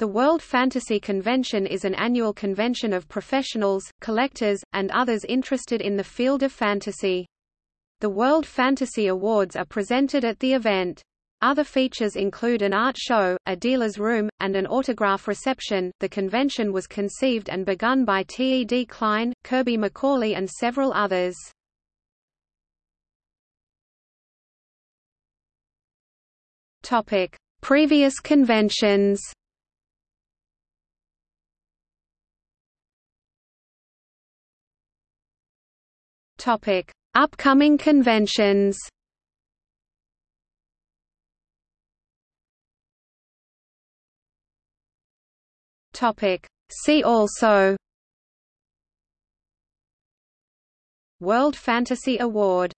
The World Fantasy Convention is an annual convention of professionals, collectors, and others interested in the field of fantasy. The World Fantasy Awards are presented at the event. Other features include an art show, a dealer's room, and an autograph reception. The convention was conceived and begun by T. E. D. Klein, Kirby McCauley, and several others. Topic: Previous conventions. Topic: Upcoming conventions. Topic: See also. World Fantasy Award